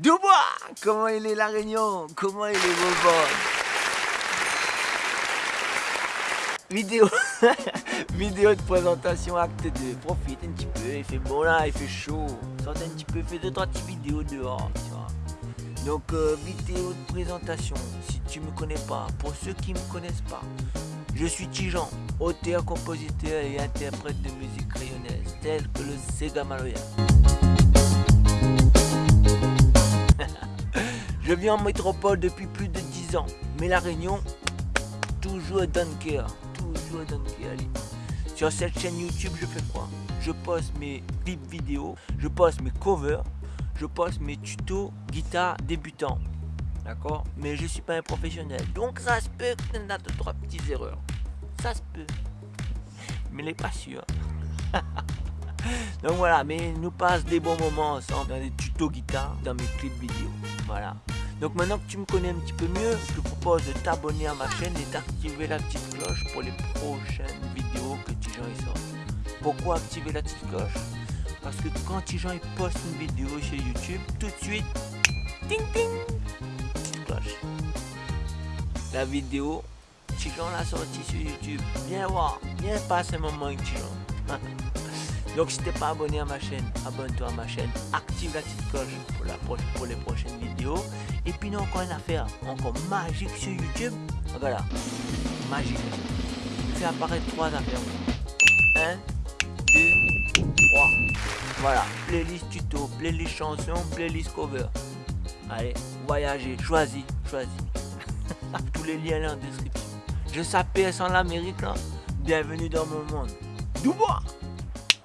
Dubois Comment il est la Réunion? Comment il est Bourbon Vidéo Vidéo de présentation acte 2. Profite un petit peu, il fait bon là, il fait chaud. Sort un petit peu, fais deux trois petites vidéos dehors, tu vois. Donc euh, vidéo de présentation, si tu me connais pas, pour ceux qui me connaissent pas, je suis Tijan, auteur, compositeur et interprète de musique rayonnaise, tel que le Sega Maloya. Je vis en métropole depuis plus de 10 ans, mais la Réunion, toujours cœur, toujours cœur. Sur cette chaîne YouTube, je fais quoi? Je poste mes clips vidéo, je poste mes covers, je poste mes tutos guitare débutant. D'accord? Mais je suis pas un professionnel. Donc ça se peut que tu aies deux, trois petites erreurs. Ça se peut. Mais n'est pas sûr. Donc voilà, mais nous passe des bons moments ensemble dans des tutos guitare, dans mes clips vidéo. Voilà. Donc maintenant que tu me connais un petit peu mieux, je te propose de t'abonner à ma chaîne et d'activer la petite cloche pour les prochaines vidéos que Tijan y sort. Pourquoi activer la petite cloche? Parce que quand Tijan il poste une vidéo sur YouTube, tout de suite, ting ting, petite cloche. La vidéo, Tijan l'a sortie sur YouTube. Viens voir, viens passer un moment avec Tijan. Donc si t'es pas abonné à ma chaîne, abonne-toi à ma chaîne, active la petite cloche pour les prochaines vidéos. Encore une affaire encore magique sur YouTube. Voilà, magique. Je fais apparaître trois affaires. 1, 2, 3. Voilà, playlist tuto, playlist chanson, playlist cover. Allez, voyagez, choisis, choisis. Tous les liens là en description. Je s'appelle sans l'Amérique. Bienvenue dans mon monde. Dubois